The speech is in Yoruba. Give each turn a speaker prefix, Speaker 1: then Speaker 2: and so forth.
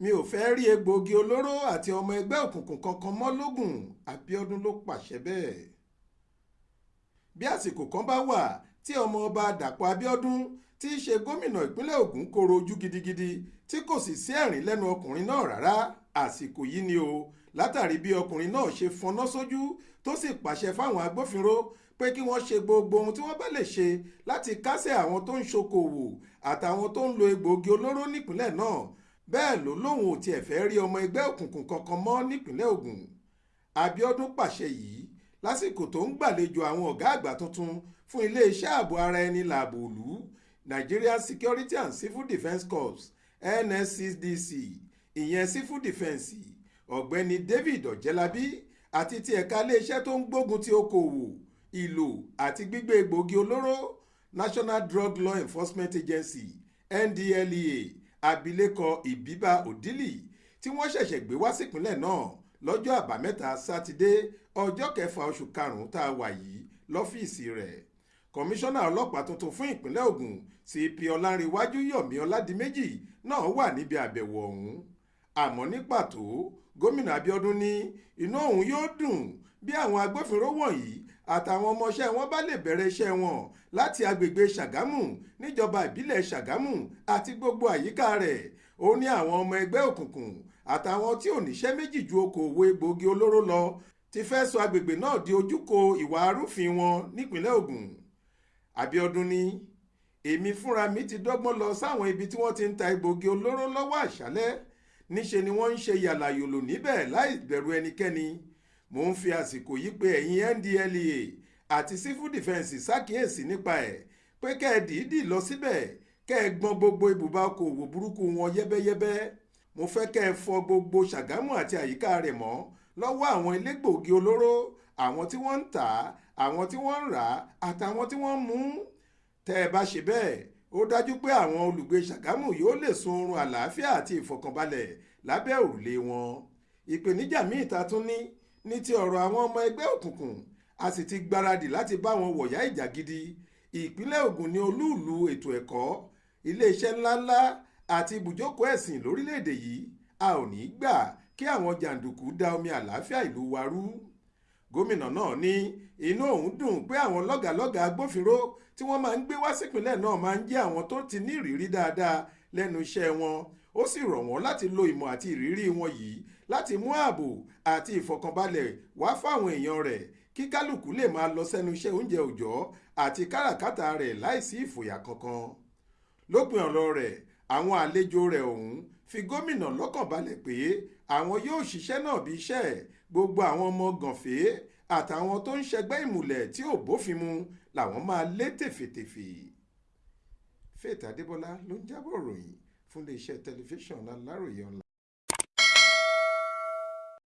Speaker 1: mi ò fẹ́ rí egbòogi olóró àti ọmọ ẹgbẹ́ òkùnkùn kankan mọ́ lógún Abíọ́dún ló pàṣẹ bẹ́ẹ̀. bí àsìkò kan bá wà tí ọmọ ọba Dàpọ̀ Abíọ́dún tí í ṣe gómìnà ìpínlẹ̀ Ògùn koro ojú gidigidi tí kò sì sí ẹ̀rín lẹ́nu ọkùnrin náà rárá àsìkò yìí ni o látàrí bí ọkùnrin náà ṣe fọná sójú tó sì pàṣẹ fáwọn agbófinró pé kí wọ́n ṣe gbogbo ohun tí wọ́n bá lè ṣe láti kásẹ̀ àwọn tó ń ṣokòwò àtàwọn tó ń lo egbòogi olóró nípínlẹ̀ náà bẹ́ẹ̀ ló lóun ò tiẹ̀ fẹ́ rí ọmọ ẹgbẹ́ òkùnkùn kankan mọ́ nípínlẹ̀ Ògùn. Abíọ́dún pàṣẹ yìí lásìkò tó ń gbàlejò àwọn ọ̀gá àgbà tuntun fún iléeṣẹ́ ààbò ara ẹni làbò òlú Nigerian Security and Civil Defence Corps NSCDC ìyẹn civil defence ọ̀gbẹ́ni David Ọ̀jẹ́lábí àti ti ẹ̀ka iléeṣẹ́ tó ń gbógun ti okòwò ìlò àti gbígbé egbòogi olóró National Drug Law Enforcement Agency NDLEA abilékọ Ìbíbà Òdìlì tí wọ́n ṣẹ̀ṣẹ̀ gbé wá sípínlẹ̀ náà lọ́jọ́ àbámẹ́ta sátidé ọjọ́ kẹfà oṣù karùn-ún tá a wà yìí lọ́fíìsì rẹ̀. Kọmíṣánná ọlọ́pàá tuntun fún ìpínlẹ̀ Ògùn CP Ọlárìnwájú Yọ̀mí Ọládìméjì náà wà níbi àbẹ̀wò ọ̀hún. Àmọ́ ní pàtó gómìnà Abíọ́dún ní inú òun yóò dùn bí àwọn agbófinró wọ̀nyí àtàwọn ọmọọṣẹ́ wọn bá lè bẹ̀rẹ̀ iṣẹ́ wọn láti agbègbè Ṣàgámù níjọba ìbílẹ̀ Ṣàgámù àti gbogbo àyíká rẹ̀. Ó ní àwọn ọmọ ẹgbẹ́ òkùnkùn àtàwọn tí ò níṣẹ́ méjì ju okòòwò egbòogi olóró lọ ti fẹ́ sọ agbègbè náà di ojúkò ìwà arúfin wọn nípínlẹ̀ Ògùn. Abíọ́dún ní èmi fúnra mi ti dọ́gbọ́n lọ sáwọn ibi tí wọ́n ti ń ta egbòogi olóró lọ́wọ́ àṣálẹ́. Níṣe ni wọ́n ń ṣe yàlàyòlò níbẹ̀ láì bẹ̀rù ẹnikẹ́ni mo ń fi àsìkò yìí pé ẹ̀yin NDLEA àti civil defence ṣàkíyèsí nípa ẹ̀ pé kẹ́ ẹ dìídì lọ síbẹ̀ kẹ́ ẹ gbọ́n gbogbo ibùba okòwò burúkú wọn yẹ́bẹ́yẹ́bẹ́. Mo fẹ́ kẹ́ ẹ fọ gbogbo Ṣàgámù àti àyíká rẹ̀ mọ́ lọ́wọ́ àwọn elégbòogi olóró àwọn tí wọ́n ń tà á àwọn tí wọ́n ń rà á àtàwọn tí wọ́n ń mú. Tẹ́ ẹ bá ṣe bẹ́ẹ̀ ó dájú pé àwọn olùgbé Ṣàgámù yóò lè sun oorun àlàáfíà àti ìfọ̀kànbalẹ̀ lábẹ́ òrùlé wọn. Ìpèníjà míì ta tún ní ní ti ọ̀rọ̀ àwọn ọmọ ẹgbẹ́ òkùnkùn a sì ti gbáradì láti bá wọn wọ̀yá ìjà gidi. Ìpínlẹ̀ Ògùn ní olúùlú ètò ẹ̀kọ́ iléeṣẹ́ ńláńlá àti ibùjókòó ẹ̀sìn lórílẹ̀‐èdè yìí a ò ní í gbà kí àwọn jàǹdùkú da omi àlàáfíà ìlú wa rú. Gómìnà náà ní inú òun dùn pé àwọn lọ́gàlọ́gà agbófinró tí wọ́n máa ń gbé wá sípínlẹ̀ náà máa ń jẹ́ àwọn tó ti ní ìrírí dáadáa lẹ́nu iṣẹ́ wọn ó sì rọ̀ wọ́n láti lo ìmọ̀ àti ìrírí wọn yìí láti mú ààbò àti ìfọ̀kànbalẹ̀ wá fáwọn èèyàn rẹ̀ kí kálukú lè máa lọ sẹ́nu iṣẹ́ oúnjẹ òòjọ́ àti káràkátà rẹ̀ láìsí ìfòyà kankan lópin ọ̀rọ̀ rẹ̀ àwọn àlejò rẹ̀ ọ̀hún fi gómìnà lọ́kàn balẹ̀ pé àwọn yóò ṣiṣẹ́ náà bí iṣẹ́ gbogbo àwọn ọmọ gànfẹ́ àtàwọn tó ń ṣẹgbẹ́ ìmùlẹ̀ tí ò bófin mu làwọn máa lé tèfètèfè. Faith Adébọlá ló ń jábọ̀ ròyìn fún iléeṣẹ́ tẹlifíṣàn Aláròye online.